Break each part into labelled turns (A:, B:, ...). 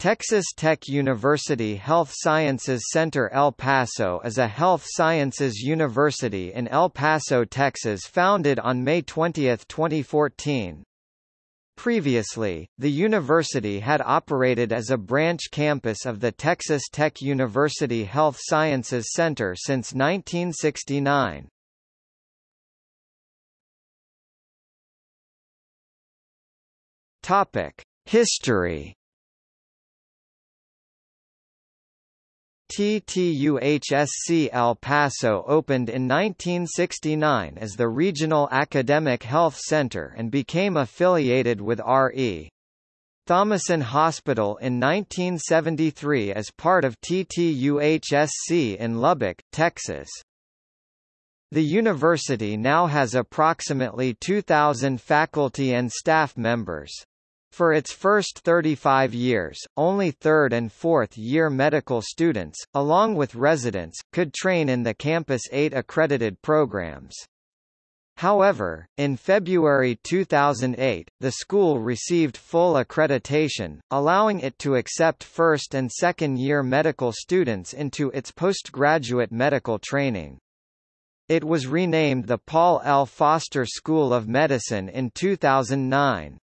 A: Texas Tech University Health Sciences Center El Paso is a health sciences university in El Paso, Texas founded on May 20, 2014. Previously, the university had operated as a branch campus of the Texas Tech University Health Sciences Center since 1969. Topic: History TTUHSC El Paso opened in 1969 as the Regional Academic Health Center and became affiliated with R.E. Thomason Hospital in 1973 as part of TTUHSC in Lubbock, Texas. The university now has approximately 2,000 faculty and staff members. For its first 35 years, only third and fourth year medical students, along with residents, could train in the campus 8 accredited programs. However, in February 2008, the school received full accreditation, allowing it to accept first and second year medical students into its postgraduate medical training. It was renamed the Paul L. Foster School of Medicine in 2009.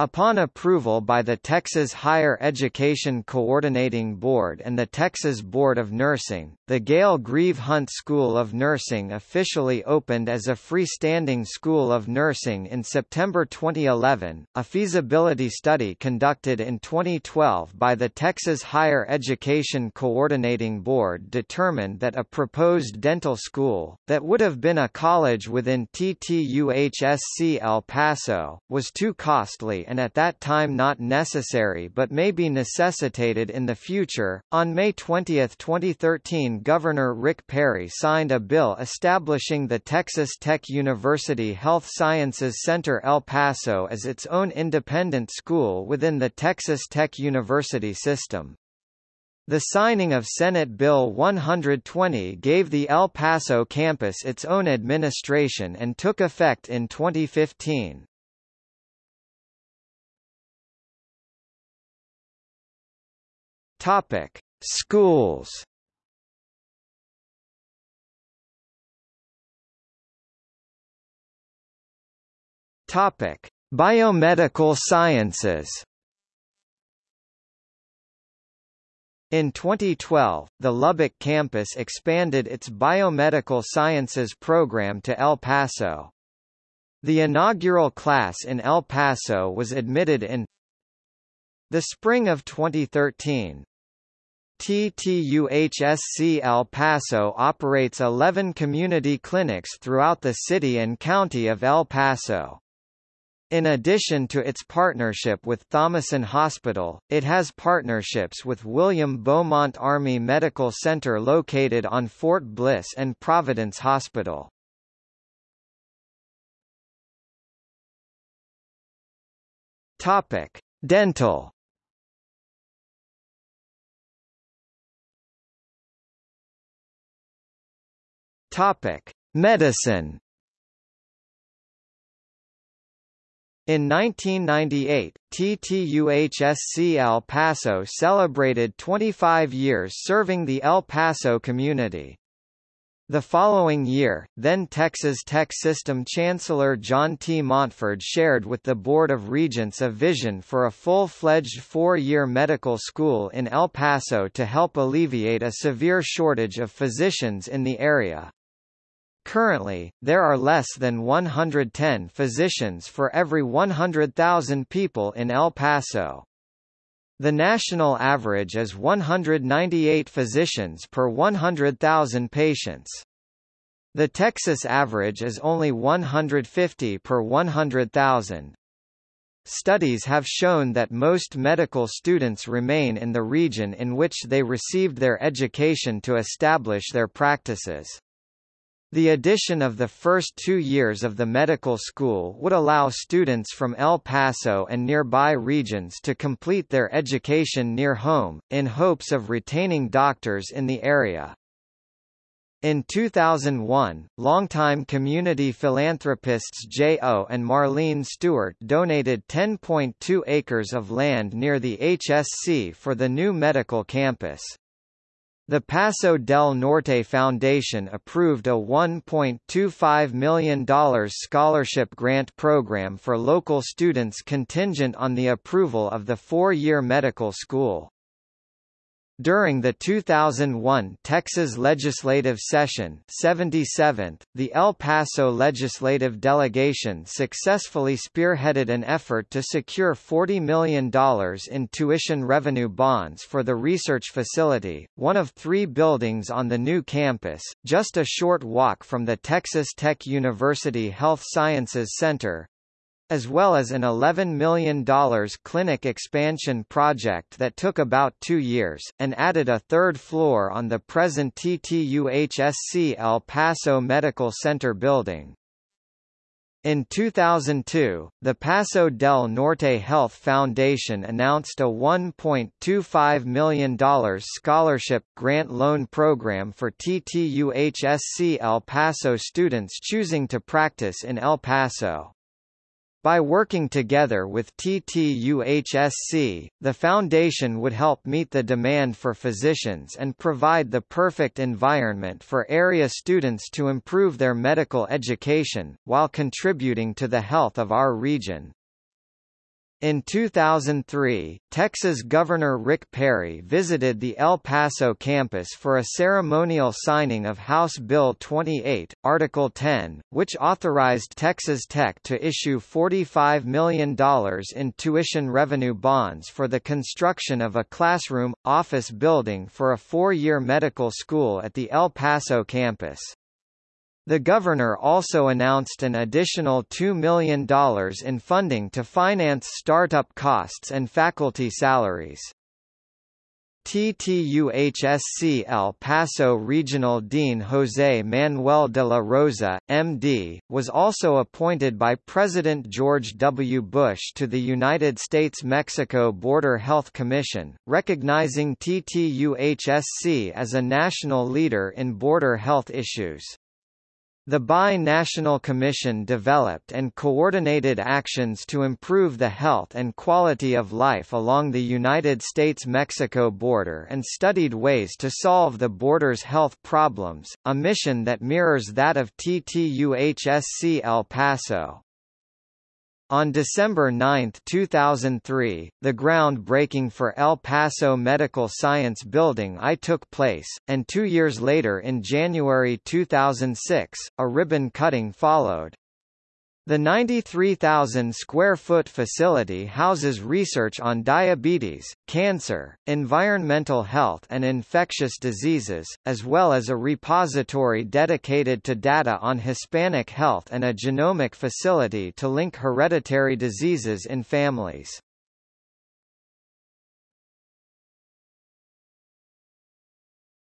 A: Upon approval by the Texas Higher Education Coordinating Board and the Texas Board of Nursing, the Gayle Greve Hunt School of Nursing officially opened as a freestanding School of Nursing in September 2011. A feasibility study conducted in 2012 by the Texas Higher Education Coordinating Board determined that a proposed dental school, that would have been a college within TTUHSC El Paso, was too costly and at that time not necessary but may be necessitated in the future. On May 20, 2013, Governor Rick Perry signed a bill establishing the Texas Tech University Health Sciences Center El Paso as its own independent school within the Texas Tech University system. The signing of Senate Bill 120 gave the El Paso campus its own administration and took effect in 2015. Topic: Schools. Topic: Biomedical Sciences. In 2012, the Lubbock campus expanded its biomedical sciences program to El Paso. The inaugural class in El Paso was admitted in the spring of 2013. TTUHSC El Paso operates 11 community clinics throughout the city and county of El Paso. In addition to its partnership with Thomason Hospital, it has partnerships with William Beaumont Army Medical Center located on Fort Bliss and Providence Hospital. Topic: Dental Topic: Medicine. In 1998, TTUHSC El Paso celebrated 25 years serving the El Paso community. The following year, then Texas Tech System Chancellor John T. Montford shared with the Board of Regents a vision for a full-fledged four-year medical school in El Paso to help alleviate a severe shortage of physicians in the area. Currently, there are less than 110 physicians for every 100,000 people in El Paso. The national average is 198 physicians per 100,000 patients. The Texas average is only 150 per 100,000. Studies have shown that most medical students remain in the region in which they received their education to establish their practices. The addition of the first two years of the medical school would allow students from El Paso and nearby regions to complete their education near home, in hopes of retaining doctors in the area. In 2001, longtime community philanthropists J.O. and Marlene Stewart donated 10.2 acres of land near the HSC for the new medical campus. The Paso del Norte Foundation approved a $1.25 million scholarship grant program for local students contingent on the approval of the four-year medical school. During the 2001 Texas legislative session 77th, the El Paso legislative delegation successfully spearheaded an effort to secure $40 million in tuition revenue bonds for the research facility, one of three buildings on the new campus, just a short walk from the Texas Tech University Health Sciences Center, as well as an $11 million clinic expansion project that took about two years, and added a third floor on the present TTUHSC El Paso Medical Center building. In 2002, the Paso del Norte Health Foundation announced a $1.25 million scholarship grant loan program for TTUHSC El Paso students choosing to practice in El Paso. By working together with TTUHSC, the foundation would help meet the demand for physicians and provide the perfect environment for area students to improve their medical education, while contributing to the health of our region. In 2003, Texas Governor Rick Perry visited the El Paso campus for a ceremonial signing of House Bill 28, Article 10, which authorized Texas Tech to issue $45 million in tuition revenue bonds for the construction of a classroom, office building for a four-year medical school at the El Paso campus. The governor also announced an additional $2 million in funding to finance startup costs and faculty salaries. TTUHSC El Paso Regional Dean José Manuel de la Rosa, M.D., was also appointed by President George W. Bush to the United States-Mexico Border Health Commission, recognizing TTUHSC as a national leader in border health issues. The Bi-National Commission developed and coordinated actions to improve the health and quality of life along the United States-Mexico border and studied ways to solve the border's health problems, a mission that mirrors that of TTUHSC El Paso. On December 9, 2003, the groundbreaking for El Paso Medical Science Building I took place, and two years later in January 2006, a ribbon cutting followed. The 93,000 square foot facility houses research on diabetes, cancer, environmental health and infectious diseases, as well as a repository dedicated to data on Hispanic health and a genomic facility to link hereditary diseases in families.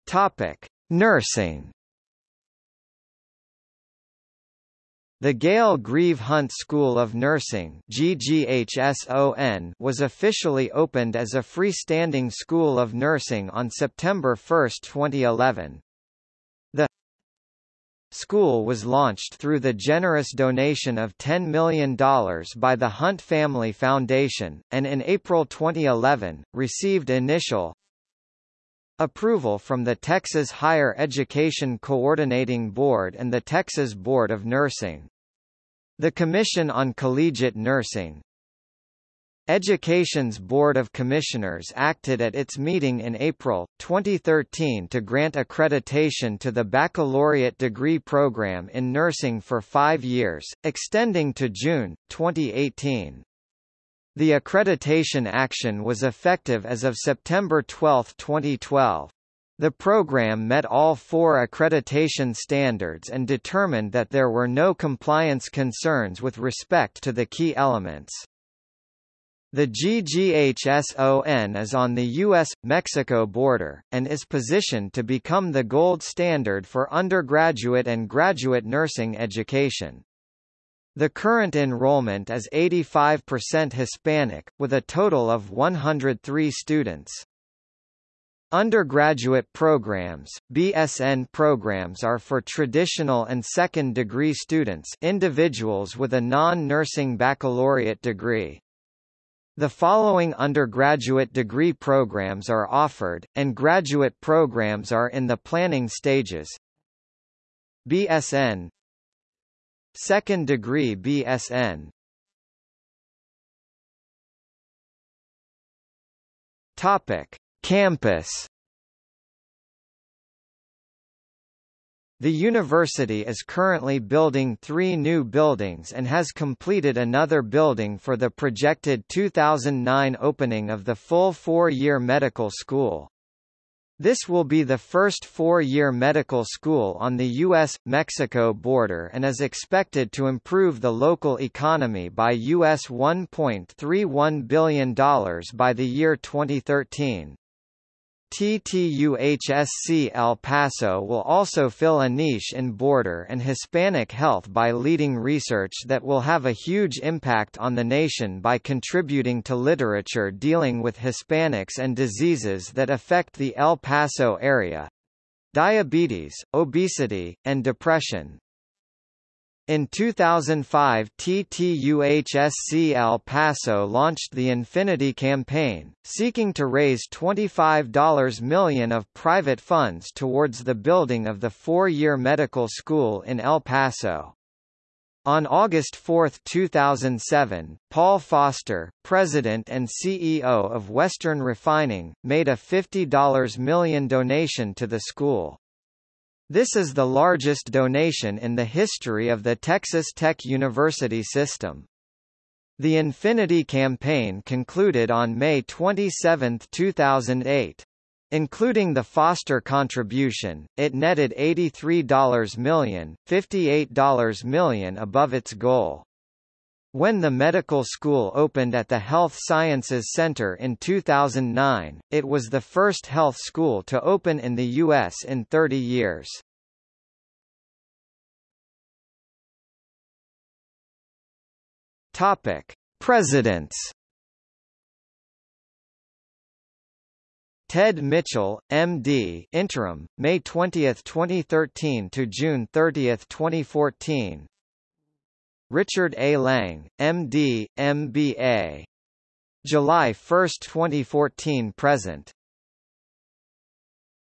A: Topic: Nursing The Gayle Greve Hunt School of Nursing was officially opened as a freestanding school of nursing on September 1, 2011. The school was launched through the generous donation of $10 million by the Hunt Family Foundation, and in April 2011, received initial Approval from the Texas Higher Education Coordinating Board and the Texas Board of Nursing. The Commission on Collegiate Nursing Education's Board of Commissioners acted at its meeting in April, 2013 to grant accreditation to the baccalaureate degree program in nursing for five years, extending to June, 2018. The accreditation action was effective as of September 12, 2012. The program met all four accreditation standards and determined that there were no compliance concerns with respect to the key elements. The GGHSON is on the U.S.-Mexico border, and is positioned to become the gold standard for undergraduate and graduate nursing education. The current enrollment is 85% Hispanic, with a total of 103 students. Undergraduate programs, BSN programs are for traditional and second-degree students individuals with a non-nursing baccalaureate degree. The following undergraduate degree programs are offered, and graduate programs are in the planning stages. BSN Second degree BSN Topic. Campus. The university is currently building three new buildings and has completed another building for the projected 2009 opening of the full four-year medical school. This will be the first four-year medical school on the U.S.-Mexico border and is expected to improve the local economy by US $1.31 billion by the year 2013. TTUHSC El Paso will also fill a niche in border and Hispanic health by leading research that will have a huge impact on the nation by contributing to literature dealing with Hispanics and diseases that affect the El Paso area diabetes, obesity, and depression. In 2005 TTUHSC El Paso launched the Infinity Campaign, seeking to raise $25 million of private funds towards the building of the four-year medical school in El Paso. On August 4, 2007, Paul Foster, president and CEO of Western Refining, made a $50 million donation to the school. This is the largest donation in the history of the Texas Tech University system. The Infinity campaign concluded on May 27, 2008. Including the Foster contribution, it netted $83 million, $58 million above its goal. When the medical school opened at the Health Sciences Center in 2009, it was the first health school to open in the U.S. in 30 years. Topic: Presidents. Tedd Mitchell, M.D. interim, May 20, 2013 to June 30, 2014. Richard A. Lange, M.D., M.B.A. July 1, 2014 present.